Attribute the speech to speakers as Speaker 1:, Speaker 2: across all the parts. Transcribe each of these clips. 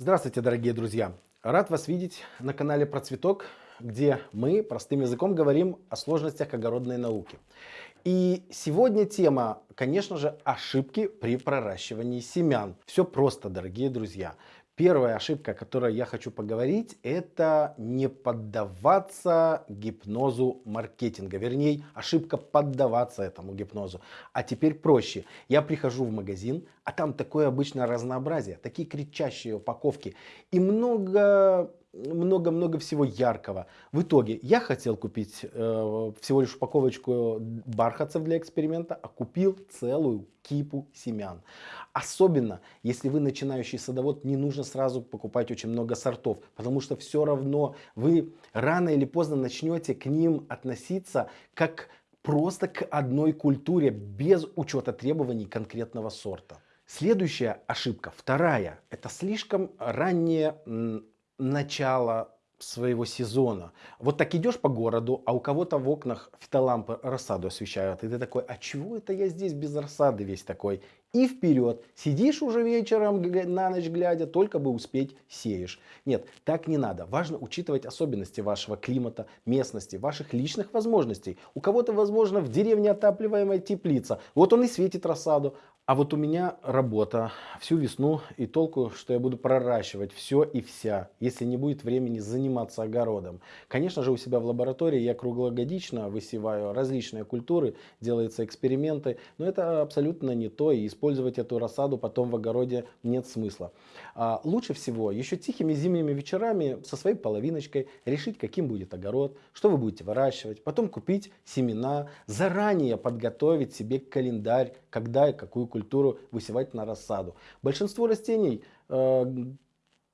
Speaker 1: Здравствуйте, дорогие друзья! Рад вас видеть на канале Процветок, где мы простым языком говорим о сложностях огородной науки. И сегодня тема, конечно же, ошибки при проращивании семян. Все просто, дорогие друзья. Первая ошибка, о которой я хочу поговорить, это не поддаваться гипнозу маркетинга. Вернее, ошибка поддаваться этому гипнозу. А теперь проще. Я прихожу в магазин, а там такое обычное разнообразие, такие кричащие упаковки и много много-много всего яркого. В итоге я хотел купить э, всего лишь упаковочку бархатцев для эксперимента, а купил целую кипу семян. Особенно, если вы начинающий садовод, не нужно сразу покупать очень много сортов, потому что все равно вы рано или поздно начнете к ним относиться как просто к одной культуре, без учета требований конкретного сорта. Следующая ошибка, вторая, это слишком раннее начало своего сезона. Вот так идешь по городу, а у кого-то в окнах фитолампы рассаду освещают. И ты такой, а чего это я здесь без рассады весь такой? И вперед. Сидишь уже вечером на ночь глядя, только бы успеть сеешь. Нет, так не надо. Важно учитывать особенности вашего климата, местности, ваших личных возможностей. У кого-то, возможно, в деревне отапливаемая теплица. Вот он и светит рассаду. А вот у меня работа всю весну и толку, что я буду проращивать все и вся, если не будет времени заниматься огородом. Конечно же у себя в лаборатории я круглогодично высеваю различные культуры, делаются эксперименты, но это абсолютно не то и использовать эту рассаду потом в огороде нет смысла. А лучше всего еще тихими зимними вечерами со своей половиночкой решить каким будет огород, что вы будете выращивать, потом купить семена, заранее подготовить себе календарь, когда и какую культуру культуру высевать на рассаду. Большинство растений э,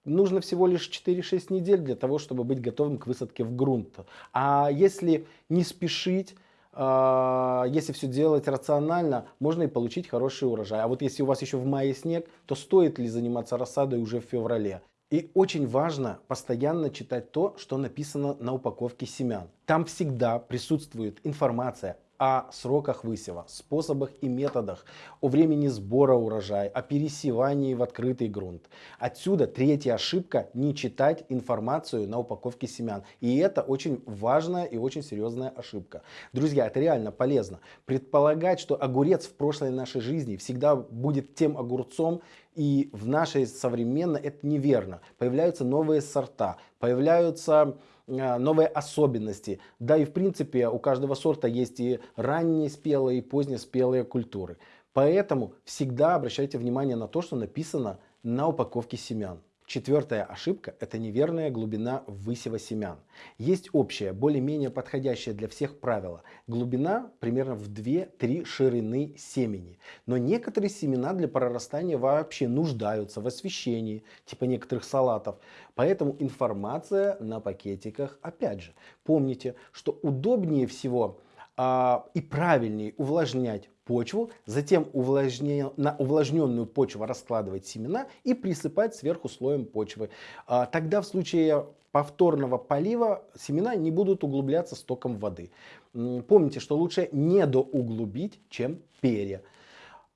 Speaker 1: нужно всего лишь 4-6 недель для того, чтобы быть готовым к высадке в грунт. А если не спешить, э, если все делать рационально, можно и получить хороший урожай. А вот если у вас еще в мае снег, то стоит ли заниматься рассадой уже в феврале? И очень важно постоянно читать то, что написано на упаковке семян. Там всегда присутствует информация о сроках высева, способах и методах, о времени сбора урожая, о пересевании в открытый грунт. Отсюда третья ошибка – не читать информацию на упаковке семян. И это очень важная и очень серьезная ошибка. Друзья, это реально полезно. Предполагать, что огурец в прошлой нашей жизни всегда будет тем огурцом, и в нашей современной это неверно. Появляются новые сорта, появляются а, новые особенности. Да и в принципе у каждого сорта есть и ранние спелые, и поздние спелые культуры. Поэтому всегда обращайте внимание на то, что написано на упаковке семян. Четвертая ошибка – это неверная глубина высева семян. Есть общее, более-менее подходящее для всех правило. Глубина примерно в 2-3 ширины семени. Но некоторые семена для прорастания вообще нуждаются в освещении, типа некоторых салатов. Поэтому информация на пакетиках опять же. Помните, что удобнее всего а, и правильнее увлажнять почву, затем на увлажненную почву раскладывать семена и присыпать сверху слоем почвы. А, тогда в случае повторного полива семена не будут углубляться стоком воды. Помните, что лучше недоуглубить, чем перья.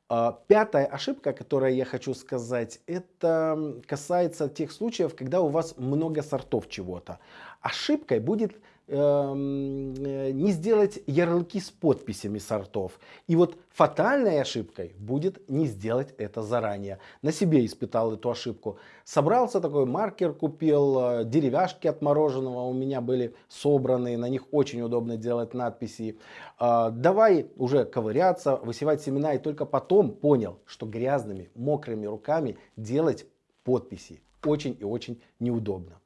Speaker 1: А, пятая ошибка, которую я хочу сказать, это касается тех случаев, когда у вас много сортов чего-то. Ошибкой будет не сделать ярлыки с подписями сортов. И вот фатальной ошибкой будет не сделать это заранее. На себе испытал эту ошибку. Собрался такой маркер, купил, э, деревяшки от мороженого у меня были собраны, на них очень удобно делать надписи. Э, давай уже ковыряться, высевать семена и только потом понял, что грязными, мокрыми руками делать подписи очень и очень неудобно.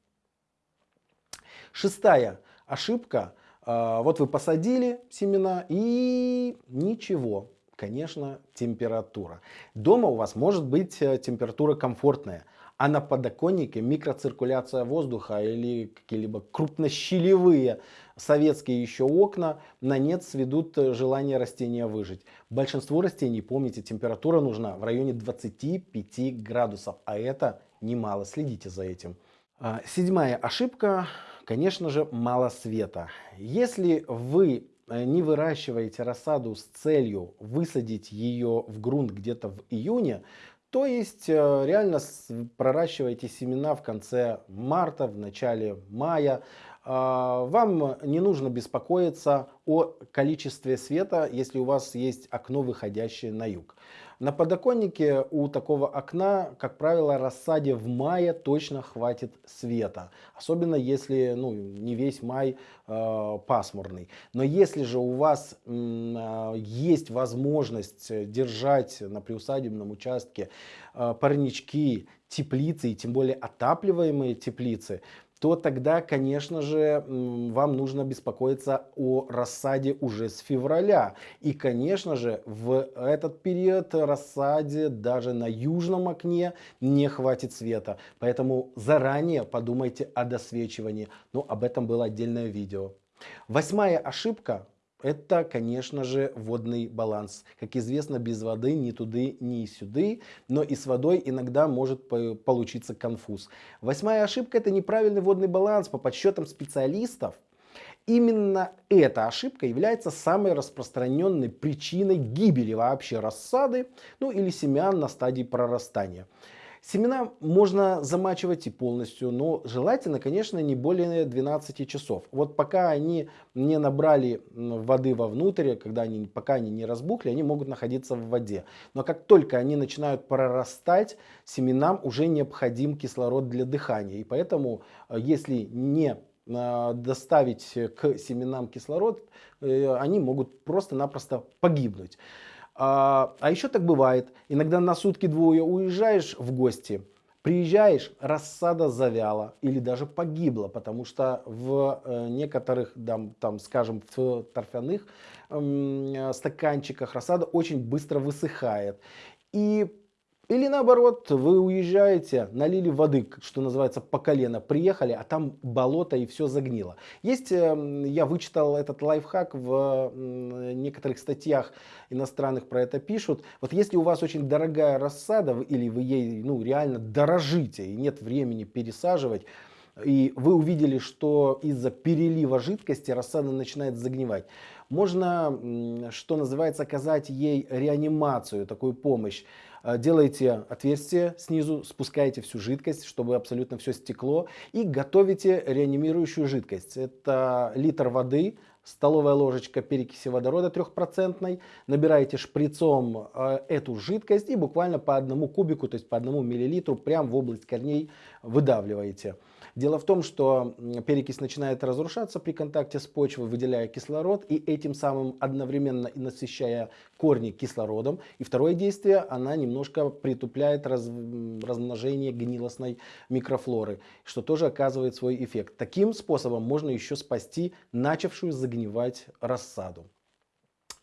Speaker 1: Шестая ошибка. А, вот вы посадили семена и ничего. Конечно, температура. Дома у вас может быть э, температура комфортная, а на подоконнике микроциркуляция воздуха или какие-либо крупнощелевые советские еще окна на нет сведут э, желание растения выжить. Большинству растений, помните, температура нужна в районе 25 градусов, а это немало. Следите за этим. А, седьмая ошибка конечно же, мало света. Если вы э, не выращиваете рассаду с целью высадить ее в грунт где-то в июне, То есть э, реально проращивайте семена в конце марта, в начале мая. А, вам не нужно беспокоиться о количестве света, если у вас есть окно, выходящее на юг. На подоконнике у такого окна, как правило, рассаде в мае точно хватит света. Особенно если ну, не весь май э, пасмурный. Но если же у вас э, есть возможность держать на приусадебном участке э, парнички, теплицы и тем более отапливаемые теплицы, то тогда, конечно же, вам нужно беспокоиться о рассаде уже с февраля. И, конечно же, в этот период рассаде даже на южном окне не хватит света. Поэтому заранее подумайте о досвечивании. Но об этом было отдельное видео. Восьмая ошибка это, конечно же, водный баланс. Как известно, без воды ни туды, ни сюды, но и с водой иногда может получиться конфуз. Восьмая ошибка – это неправильный водный баланс. По подсчетам специалистов, Именно эта ошибка является самой распространенной причиной гибели вообще рассады, ну или семян на стадии прорастания. Семена можно замачивать и полностью, но желательно, конечно, не более 12 часов. Вот пока они не набрали воды вовнутрь, когда они, пока они не разбухли, они могут находиться в воде. Но как только они начинают прорастать, семенам уже необходим кислород для дыхания. И поэтому, э, если не э, доставить к семенам кислород, э, они могут просто-напросто погибнуть. А, а еще так бывает. Иногда на сутки-двое уезжаешь в гости, приезжаешь, рассада завяла или даже погибла, потому что в э, некоторых, там, там, скажем, в торфяных э, стаканчиках рассада очень быстро высыхает. И или наоборот, вы уезжаете, налили воды, что называется, по колено, приехали, а там болото и все загнило. Есть, эм, я вычитал этот лайфхак в некоторых статьях иностранных про это пишут. Вот если у вас очень дорогая рассада, или вы ей ну, реально дорожите и нет времени пересаживать, и вы увидели, что из-за перелива жидкости рассада начинает загнивать, можно, что называется, оказать ей реанимацию, такую помощь. Э, делаете отверстие снизу, спускаете всю жидкость, чтобы абсолютно все стекло и готовите реанимирующую жидкость. Это литр воды, столовая ложечка перекиси водорода трехпроцентной, набираете шприцом э, эту жидкость и буквально по одному кубику, то есть по одному миллилитру прямо в область корней выдавливаете. Дело в том, что перекись начинает разрушаться при контакте с почвой, выделяя кислород и этим самым одновременно и насыщая корни кислородом. И второе действие, она немножко притупляет раз, размножение гнилостной микрофлоры, что тоже оказывает свой эффект. Таким способом можно еще спасти начавшую загнивать рассаду.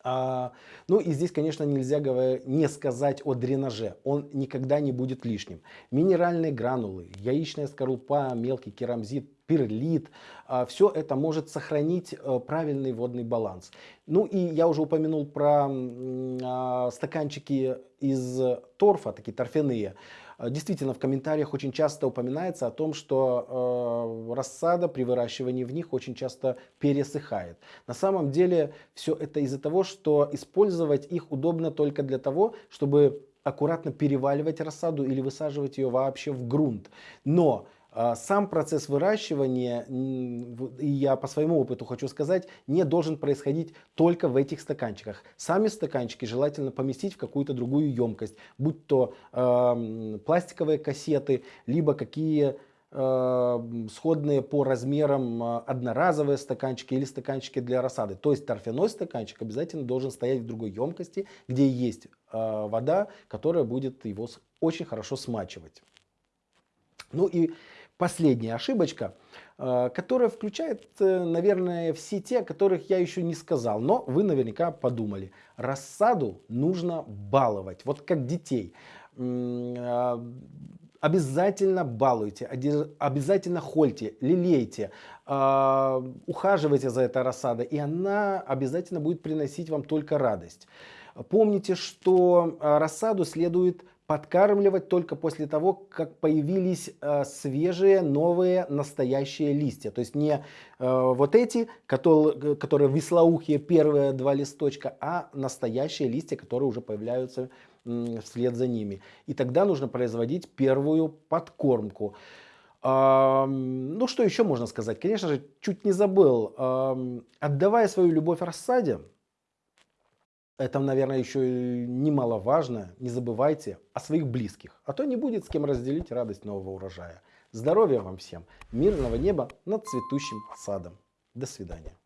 Speaker 1: А, ну и здесь, конечно, нельзя не сказать о дренаже. Он никогда не будет лишним. Минеральные гранулы, яичная скорлупа, мелкий керамзит, перлит, а, все это может сохранить а, правильный водный баланс. Ну и я уже упомянул про а, стаканчики из торфа, такие торфяные. Э, действительно, в комментариях очень часто упоминается о том, что э, рассада при выращивании в них очень часто пересыхает. На самом деле все это из-за того, что использовать их удобно только для того, чтобы аккуратно переваливать рассаду или высаживать ее вообще в грунт. Но сам процесс выращивания, и я по своему опыту хочу сказать, не должен происходить только в этих стаканчиках. Сами стаканчики желательно поместить в какую-то другую емкость, будь то э, пластиковые кассеты, либо какие э, сходные по размерам одноразовые стаканчики или стаканчики для рассады. То есть торфяной стаканчик обязательно должен стоять в другой емкости, где есть вода, которая будет его очень хорошо смачивать. Ну и последняя ошибочка, э, которая включает, э, наверное, все те, о которых я еще не сказал, но вы наверняка подумали. Рассаду нужно баловать, вот как детей. Э, обязательно балуйте, обязательно хольте, лелейте, ухаживайте за этой рассадой, и она обязательно будет приносить вам только радость. Помните, что рассаду следует подкармливать только после того, как появились э, свежие, новые, настоящие листья. То есть не э, вот эти, которые, которые веслоухие, первые два листочка, а настоящие листья, которые уже появляются вслед за ними. И тогда нужно производить первую подкормку. Ну, что еще можно сказать? Конечно же, чуть не забыл. Отдавая свою любовь рассаде, это, наверное, еще немаловажно, не забывайте о своих близких, а то не будет с кем разделить радость нового урожая. Здоровья вам всем, мирного неба над цветущим садом. До свидания.